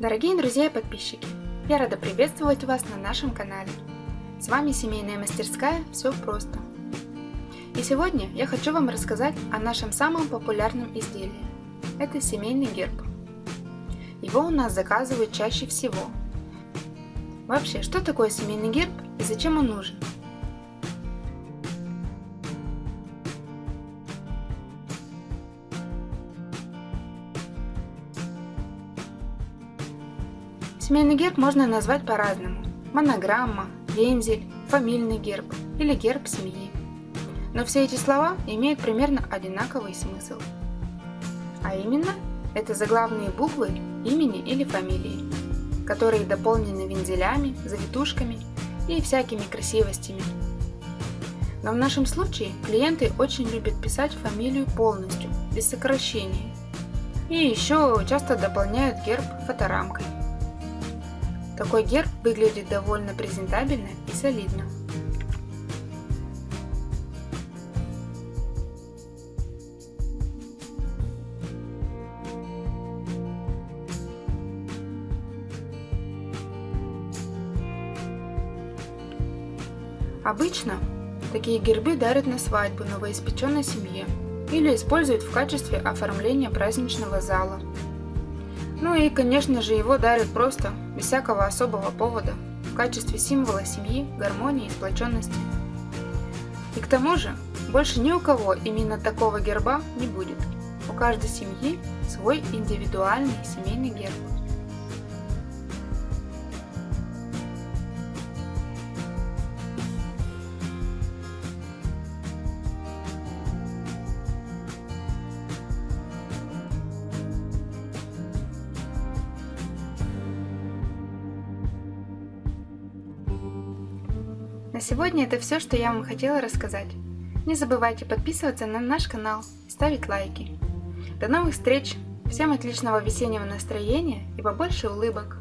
Дорогие друзья и подписчики, я рада приветствовать вас на нашем канале. С вами семейная мастерская «Все просто». И сегодня я хочу вам рассказать о нашем самом популярном изделии. Это семейный герб. Его у нас заказывают чаще всего. Вообще, что такое семейный герб и зачем он нужен? Семейный герб можно назвать по-разному. Монограмма, вензель, фамильный герб или герб семьи. Но все эти слова имеют примерно одинаковый смысл. А именно, это заглавные буквы имени или фамилии, которые дополнены вензелями, завитушками и всякими красивостями. Но в нашем случае клиенты очень любят писать фамилию полностью, без сокращений. И еще часто дополняют герб фоторамкой. Такой герб выглядит довольно презентабельно и солидно. Обычно такие гербы дарят на свадьбу новоиспеченной семье или используют в качестве оформления праздничного зала ну и, конечно же, его дарят просто, без всякого особого повода, в качестве символа семьи, гармонии и сплоченности. И к тому же, больше ни у кого именно такого герба не будет. У каждой семьи свой индивидуальный семейный герб. На сегодня это все, что я вам хотела рассказать. Не забывайте подписываться на наш канал ставить лайки. До новых встреч! Всем отличного весеннего настроения и побольше улыбок!